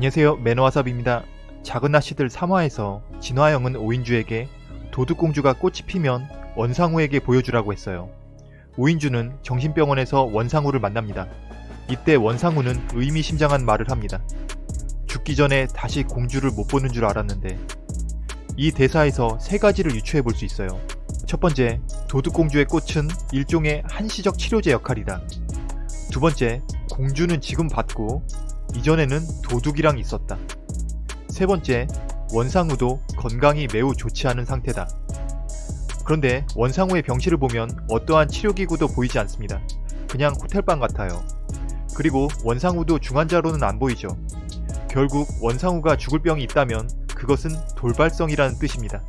안녕하세요 매너와삽입니다. 작은 아씨들 3화에서 진화영은 오인주에게 도둑공주가 꽃이 피면 원상우에게 보여주라고 했어요. 오인주는 정신병원에서 원상우를 만납니다. 이때 원상우는 의미심장한 말을 합니다. 죽기 전에 다시 공주를 못 보는 줄 알았는데 이 대사에서 세 가지를 유추해 볼 수 있어요. 첫 번째, 도둑공주의 꽃은 일종의 한시적 치료제 역할이다. 두 번째, 공주는 지금 받고 이전에는 도둑이랑 있었다. 세 번째, 원상우도 건강이 매우 좋지 않은 상태다. 그런데 원상우의 병실을 보면 어떠한 치료기구도 보이지 않습니다. 그냥 호텔방 같아요. 그리고 원상우도 중환자로는 안 보이죠. 결국 원상우가 죽을 병이 있다면 그것은 돌발성이라는 뜻입니다.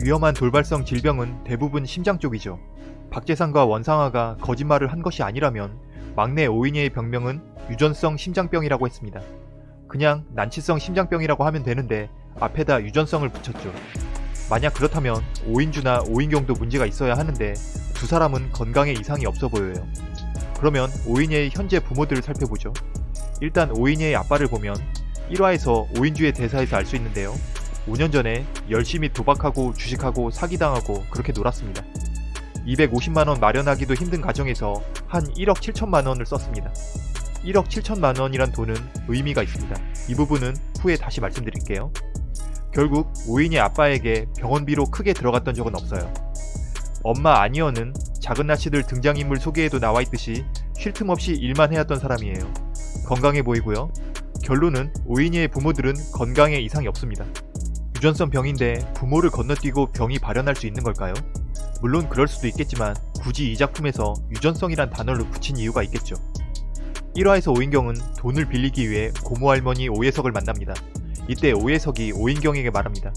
위험한 돌발성 질병은 대부분 심장 쪽이죠. 박재상과 원상아가 거짓말을 한 것이 아니라면 막내 오인희의 병명은 유전성 심장병이라고 했습니다. 그냥 난치성 심장병이라고 하면 되는데 앞에다 유전성을 붙였죠. 만약 그렇다면 오인주나 오인경도 문제가 있어야 하는데 두 사람은 건강에 이상이 없어 보여요. 그러면 오인희의 현재 부모들을 살펴보죠. 일단 오인희의 아빠를 보면 1화에서 오인주의 대사에서 알 수 있는데요. 5년 전에 열심히 도박하고 주식하고 사기당하고 그렇게 놀았습니다. 250만원 마련하기도 힘든 가정에서 한 1억 7천만원을 썼습니다. 1억 7천만원이란 돈은 의미가 있습니다. 이 부분은 후에 다시 말씀드릴게요. 결국 오인의 아빠에게 병원비로 크게 들어갔던 적은 없어요. 엄마 아니어는 작은 나치들 등장인물 소개에도 나와있듯이 쉴 틈 없이 일만 해왔던 사람이에요. 건강해 보이고요. 결론은 오인이의 부모들은 건강에 이상이 없습니다. 유전성 병인데 부모를 건너뛰고 병이 발현할 수 있는 걸까요? 물론 그럴 수도 있겠지만 굳이 이 작품에서 유전성이란 단어를 붙인 이유가 있겠죠. 1화에서 오인경은 돈을 빌리기 위해 고모 할머니 오예석을 만납니다. 이때 오예석이 오인경에게 말합니다.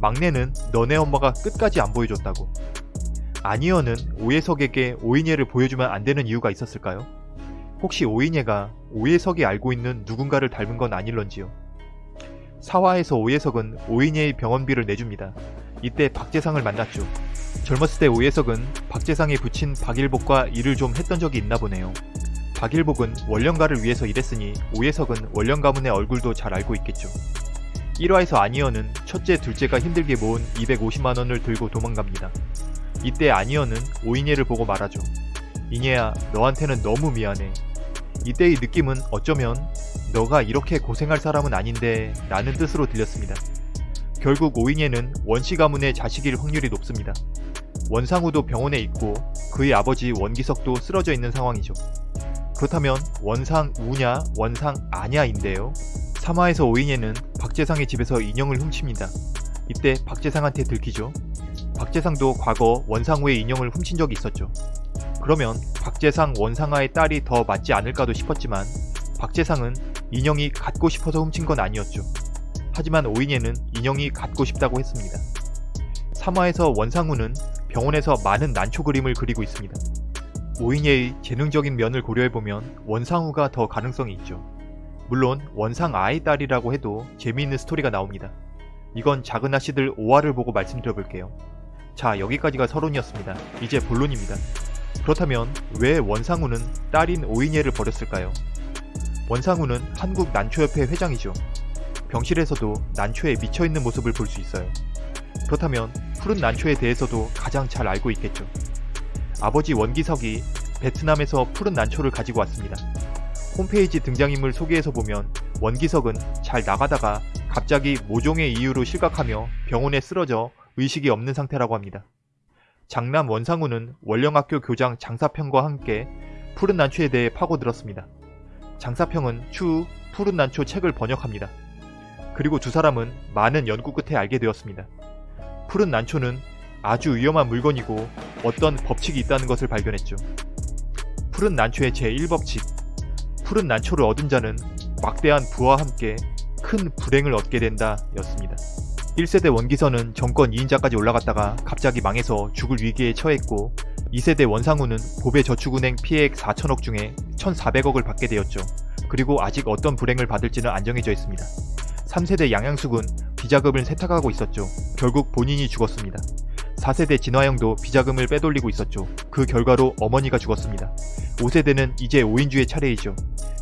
막내는 너네 엄마가 끝까지 안 보여줬다고. 아니어는 오예석에게 오인예를 보여주면 안 되는 이유가 있었을까요? 혹시 오인예가 오예석이 알고 있는 누군가를 닮은 건 아닐런지요. 4화에서 오예석은 오인예의 병원비를 내줍니다. 이때 박재상을 만났죠. 젊었을 때 오예석은 박재상에 붙인 박일복과 일을 좀 했던 적이 있나 보네요. 박일복은 원령가를 위해서 일했으니 오예석은 원령 가문의 얼굴도 잘 알고 있겠죠. 1화에서 아니어는 첫째 둘째가 힘들게 모은 250만원을 들고 도망갑니다. 이때 아니어는 오인예를 보고 말하죠. 이녀야 너한테는 너무 미안해. 이때의 느낌은 어쩌면 너가 이렇게 고생할 사람은 아닌데 라는 뜻으로 들렸습니다. 결국 오인예는 원씨 가문의 자식일 확률이 높습니다. 원상우도 병원에 있고 그의 아버지 원기석도 쓰러져 있는 상황이죠. 그렇다면 원상우냐 원상아냐인데요. 3화에서 오인예는 박재상의 집에서 인형을 훔칩니다. 이때 박재상한테 들키죠. 박재상도 과거 원상우의 인형을 훔친 적이 있었죠. 그러면 박재상 원상아의 딸이 더 맞지 않을까도 싶었지만 박재상은 인형이 갖고 싶어서 훔친 건 아니었죠. 하지만 오인예는 인형이 갖고 싶다고 했습니다. 3화에서 원상우는 병원에서 많은 난초 그림을 그리고 있습니다. 오인예의 재능적인 면을 고려해보면 원상우가 더 가능성이 있죠. 물론 원상아의 딸이라고 해도 재미있는 스토리가 나옵니다. 이건 작은 아씨들 5화를 보고 말씀드려볼게요. 자 여기까지가 서론이었습니다. 이제 본론입니다. 그렇다면 왜 원상우는 딸인 오인예를 버렸을까요? 원상우는 한국 난초협회 회장이죠. 병실에서도 난초에 미쳐있는 모습을 볼 수 있어요. 그렇다면 푸른 난초에 대해서도 가장 잘 알고 있겠죠. 아버지 원기석이 베트남에서 푸른 난초를 가지고 왔습니다. 홈페이지 등장인물 소개에서 보면 원기석은 잘 나가다가 갑자기 모종의 이유로 실각하며 병원에 쓰러져 의식이 없는 상태라고 합니다. 장남 원상우는 원령학교 교장 장사평과 함께 푸른 난초에 대해 파고들었습니다. 장사평은 추후 푸른 난초 책을 번역합니다. 그리고 두 사람은 많은 연구 끝에 알게 되었습니다. 푸른 난초는 아주 위험한 물건이고 어떤 법칙이 있다는 것을 발견했죠. 푸른 난초의 제1법칙 푸른 난초를 얻은 자는 막대한 부와 함께 큰 불행을 얻게 된다 였습니다. 1세대 원기선은 정권 2인자까지 올라갔다가 갑자기 망해서 죽을 위기에 처했고 2세대 원상우는 보배 저축은행 피해액 4천억 중에 1,400억을 받게 되었죠. 그리고 아직 어떤 불행을 받을지는 안정해져 있습니다. 3세대 양양숙은 비자금을 세탁하고 있었죠. 결국 본인이 죽었습니다. 4세대 진화영도 비자금을 빼돌리고 있었죠. 그 결과로 어머니가 죽었습니다. 5세대는 이제 오인주의 차례이죠.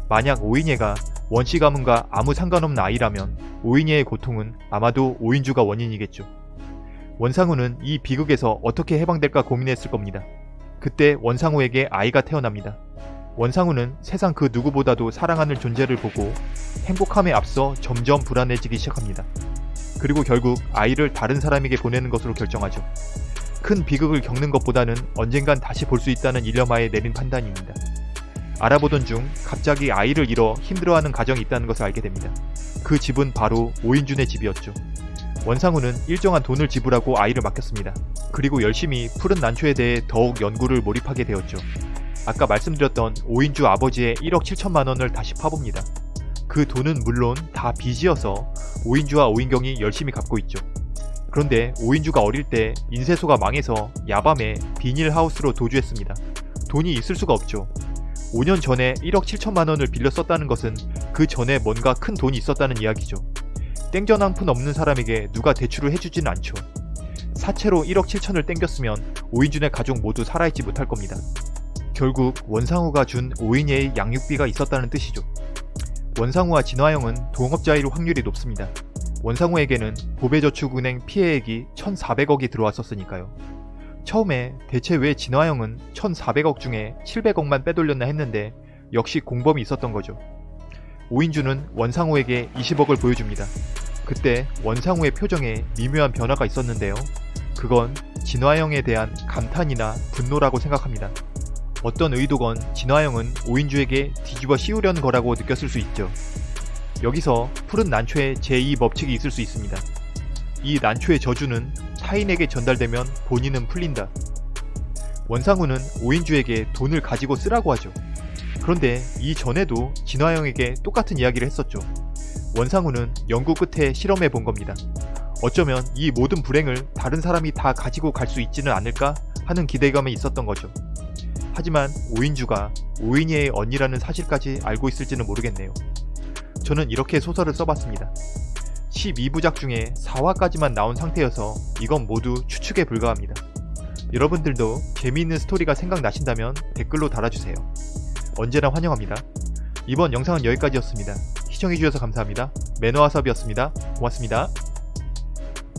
만약 오인예가 원씨 가문과 아무 상관없는 아이라면 오인예의 고통은 아마도 오인주가 원인이겠죠. 원상우는 이 비극에서 어떻게 해방될까 고민했을 겁니다. 그때 원상우에게 아이가 태어납니다. 원상우는 세상 그 누구보다도 사랑하는 존재를 보고 행복함에 앞서 점점 불안해지기 시작합니다. 그리고 결국 아이를 다른 사람에게 보내는 것으로 결정하죠. 큰 비극을 겪는 것보다는 언젠간 다시 볼 수 있다는 일념하에 내린 판단입니다. 알아보던 중 갑자기 아이를 잃어 힘들어하는 가정이 있다는 것을 알게 됩니다. 그 집은 바로 오인준의 집이었죠. 원상우는 일정한 돈을 지불하고 아이를 맡겼습니다. 그리고 열심히 푸른 난초에 대해 더욱 연구를 몰입하게 되었죠. 아까 말씀드렸던 오인주 아버지의 1억 7천만 원을 다시 파봅니다. 그 돈은 물론 다 빚이어서 오인주와 오인경이 열심히 갚고 있죠. 그런데 오인주가 어릴 때 인쇄소가 망해서 야밤에 비닐하우스로 도주했습니다. 돈이 있을 수가 없죠. 5년 전에 1억 7천만 원을 빌려 썼다는 것은 그 전에 뭔가 큰 돈이 있었다는 이야기죠. 땡전 한 푼 없는 사람에게 누가 대출을 해주지는 않죠. 사채로 1억 7천을 땡겼으면 오인준의 가족 모두 살아있지 못할 겁니다. 결국 원상우가 준 오인예의 양육비가 있었다는 뜻이죠. 원상우와 진화영은 동업자일 확률이 높습니다. 원상우에게는 보배저축은행 피해액이 1,400억이 들어왔었으니까요. 처음에 대체 왜 진화영은 1,400억 중에 700억만 빼돌렸나 했는데 역시 공범이 있었던 거죠. 오인주는 원상우에게 20억을 보여줍니다. 그때 원상우의 표정에 미묘한 변화가 있었는데요. 그건 진화영에 대한 감탄이나 분노라고 생각합니다. 어떤 의도건 진화영은 오인주에게 뒤집어 씌우려는 거라고 느꼈을 수 있죠. 여기서 푸른 난초의 제2법칙이 있을 수 있습니다. 이 난초의 저주는 타인에게 전달되면 본인은 풀린다. 원상우는 오인주에게 돈을 가지고 쓰라고 하죠. 그런데 이전에도 진화영에게 똑같은 이야기를 했었죠. 원상우는 연구 끝에 실험해 본 겁니다. 어쩌면 이 모든 불행을 다른 사람이 다 가지고 갈 수 있지는 않을까 하는 기대감이 있었던 거죠. 하지만 오인주가 오인이의 언니라는 사실까지 알고 있을지는 모르겠네요. 저는 이렇게 소설을 써봤습니다. 12부작 중에 4화까지만 나온 상태여서 이건 모두 추측에 불과합니다. 여러분들도 재미있는 스토리가 생각나신다면 댓글로 달아주세요. 언제나 환영합니다. 이번 영상은 여기까지였습니다. 시청해주셔서 감사합니다. 매너와섭이었습니다. 고맙습니다.